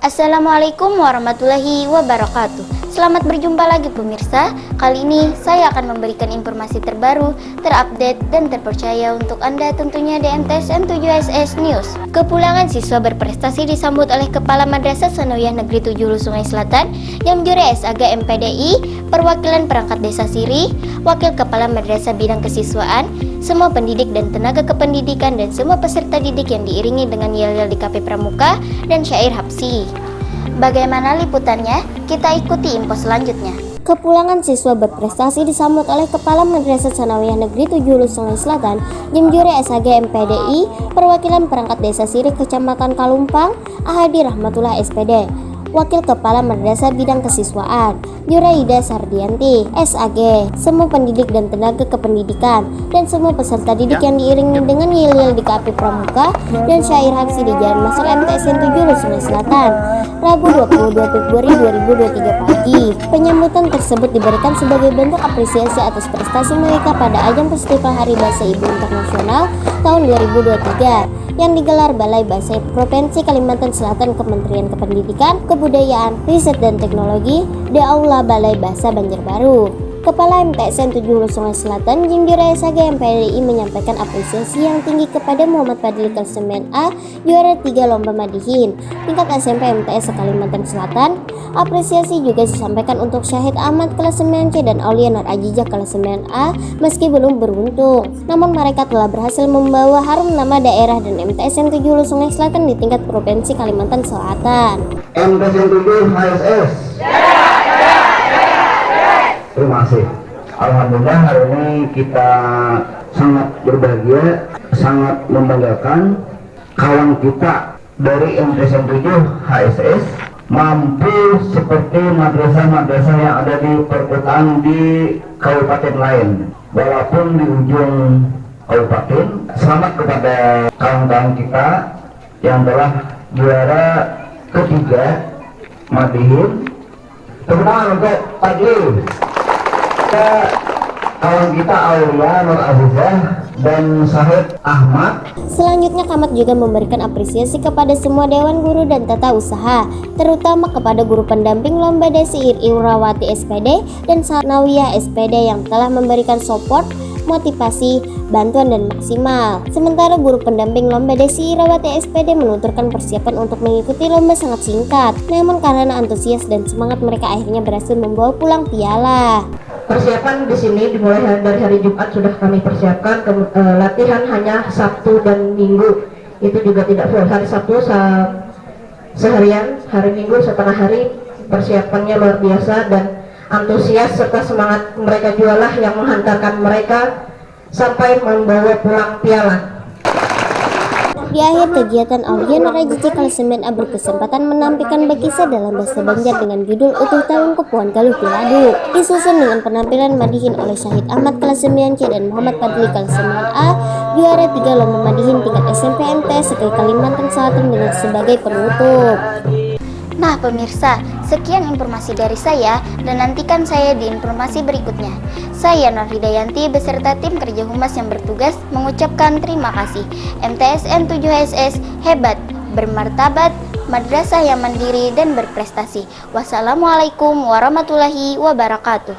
Assalamualaikum warahmatullahi wabarakatuh Selamat berjumpa lagi pemirsa Kali ini saya akan memberikan informasi terbaru, terupdate, dan terpercaya untuk Anda tentunya di MTSN 7SS News Kepulangan siswa berprestasi disambut oleh Kepala Madrasah Sanawiyah Negeri 7 Hulu Sungai Selatan yang menjuri SAG MPDI, perwakilan perangkat desa Siri, Wakil Kepala Madrasah Bidang Kesiswaan, semua pendidik dan tenaga kependidikan dan semua peserta didik yang diiringi dengan yel-yel di KP Pramuka dan syair Hapsi. Bagaimana liputannya? Kita ikuti info selanjutnya. Kepulangan siswa berprestasi disambut oleh Kepala Madrasah Sanawiyah Negeri 7 Hulu Sungai Selatan, Jemjuri SAG MPDI, perwakilan perangkat desa Siri Kecamatan Kalumpang, Ahadi Rahmatullah SPD. Wakil Kepala Madrasah Bidang Kesiswaan, Yuraida Sardianti, SAG, semua pendidik dan tenaga kependidikan, dan semua peserta didik yang diiringi dengan yel-yel di KP Pramuka dan syair Hapsi di Jalan Masuk MTSN 7 Sungai Selatan, Rabu 22 Februari 2023 pagi. Penyambutan tersebut diberikan sebagai bentuk apresiasi atas prestasi mereka pada ajang Festival Hari Bahasa Ibu Internasional tahun 2023 yang digelar Balai Bahasa Provinsi Kalimantan Selatan Kementerian Kependidikan, Kebudayaan, Riset dan Teknologi di Aula Balai Bahasa Banjarbaru. Kepala MTSN 7 Hulu Sungai Selatan, Jimdira SAG MPLI menyampaikan apresiasi yang tinggi kepada Muhammad Fadli kelas 9A, juara 3 Lomba Madihin, tingkat SMP MTS Kalimantan Selatan. Apresiasi juga disampaikan untuk Syahid Ahmad kelas 9C dan Aulia Nur Ajijah kelas 9A, meski belum beruntung. Namun mereka telah berhasil membawa harum nama daerah dan MTSN 7 Hulu Sungai Selatan di tingkat Provinsi Kalimantan Selatan. MTSN 7 HSS. Terima kasih. Alhamdulillah hari ini kita sangat berbahagia, sangat membanggakan kawan kita dari MTSN 7 HSS mampu seperti madrasah-madrasah yang ada di perkotaan di kabupaten lain. Walaupun di ujung kabupaten, selamat kepada kawan-kawan kita yang telah juara ketiga Madihin. Tangan untuk Fadli kita kawan kita Aulia Nur Azizah dan Syahid Ahmad Selanjutnya Kamat juga memberikan apresiasi kepada semua dewan guru dan tata usaha, terutama kepada guru pendamping lomba Desi Irawati SPD dan Sanawiyah SPD yang telah memberikan support, motivasi, bantuan dan maksimal. Sementara guru pendamping lomba Desi Irawati SPD menuturkan persiapan untuk mengikuti lomba sangat singkat. Namun karena antusias dan semangat mereka akhirnya berhasil membawa pulang piala. Persiapan di sini dimulai dari hari Jumat sudah kami persiapkan. Ke, e, latihan hanya Sabtu dan Minggu. Itu juga tidak full. Hari Sabtu se seharian hari Minggu setengah hari. Persiapannya luar biasa dan antusias serta semangat mereka jualah yang menghantarkan mereka sampai membawa pulang piala di akhir kegiatan, Aulian Rajici kelas 9A berkesempatan menampilkan berkisah dalam bahasa Banjar dengan judul Utuh Tahun Kepuan Galuh Piladu. Disusun dengan penampilan Madihin oleh Syahid Ahmad kelas 9C dan Muhammad Fadli kelas 9A, juara 3 lomba Madihin tingkat SMP sebagai Kalimantan Selatan dengan sebagai penutup. Nah pemirsa, sekian informasi dari saya dan nantikan saya di informasi berikutnya. Saya Nur Hidayanti beserta tim kerja humas yang bertugas mengucapkan terima kasih. MTSN 7SS hebat, bermartabat, madrasah yang mandiri dan berprestasi. Wassalamualaikum warahmatullahi wabarakatuh.